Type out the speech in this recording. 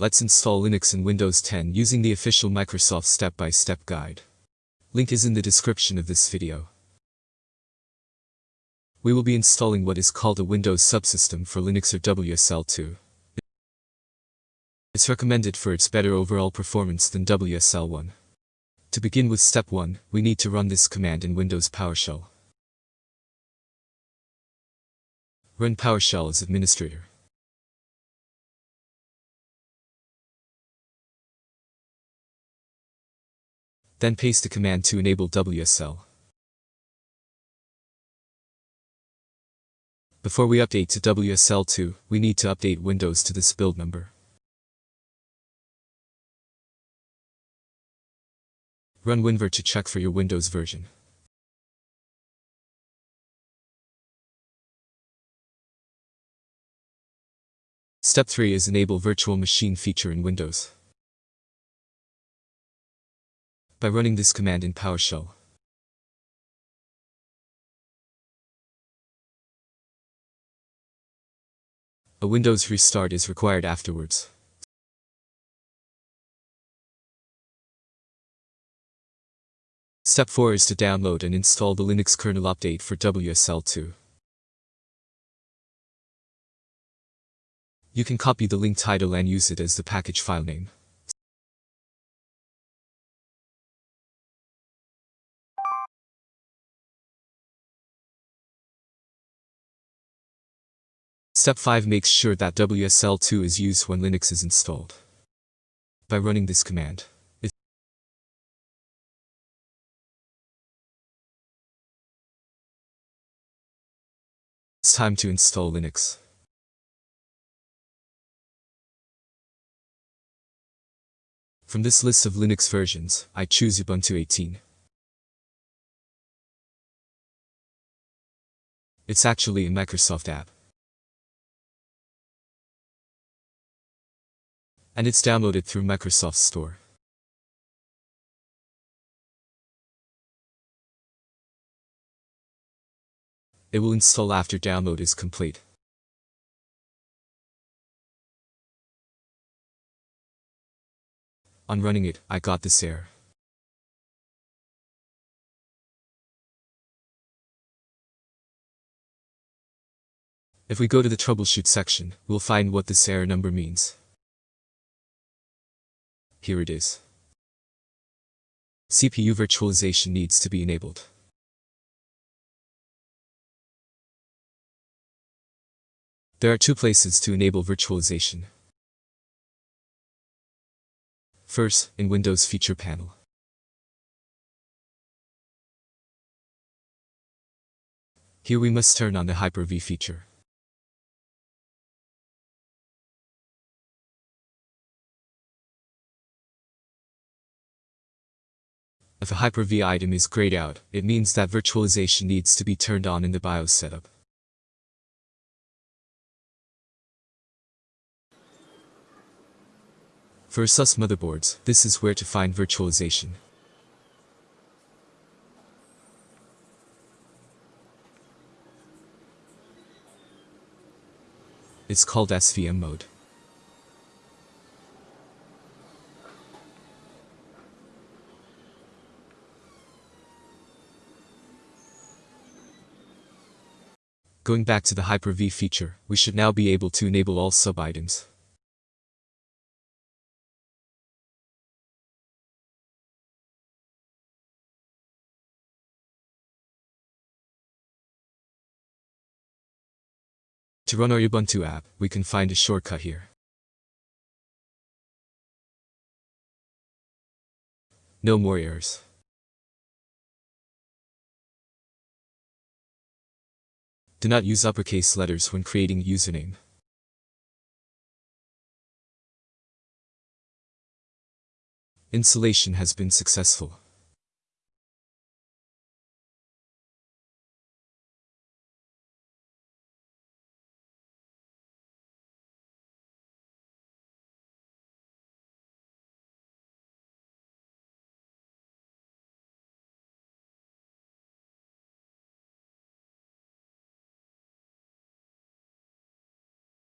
Let's install Linux and Windows 10 using the official Microsoft step-by-step guide. Link is in the description of this video. We will be installing what is called a Windows subsystem for Linux or WSL2. It's recommended for its better overall performance than WSL1. To begin with step 1, we need to run this command in Windows PowerShell. Run PowerShell as administrator. Then paste the command to enable WSL. Before we update to WSL2, we need to update Windows to this build number. Run WinVer to check for your Windows version. Step 3 is Enable Virtual Machine feature in Windows. By running this command in PowerShell. A Windows restart is required afterwards. Step 4 is to download and install the Linux kernel update for WSL2. You can copy the link title and use it as the package file name. Step 5 makes sure that WSL2 is used when Linux is installed. By running this command. It's time to install Linux. From this list of Linux versions, I choose Ubuntu 18. It's actually a Microsoft app. And it's downloaded through Microsoft Store. It will install after download is complete. On running it, I got this error. If we go to the troubleshoot section, we'll find what this error number means. Here it is. CPU virtualization needs to be enabled. There are two places to enable virtualization. First, in Windows Feature Panel. Here we must turn on the Hyper-V feature. If a Hyper-V item is grayed out, it means that virtualization needs to be turned on in the BIOS setup. For ASUS motherboards, this is where to find virtualization. It's called SVM mode. Going back to the Hyper-V feature, we should now be able to enable all sub-items. To run our Ubuntu app, we can find a shortcut here. No more errors. Do not use uppercase letters when creating username. Installation has been successful.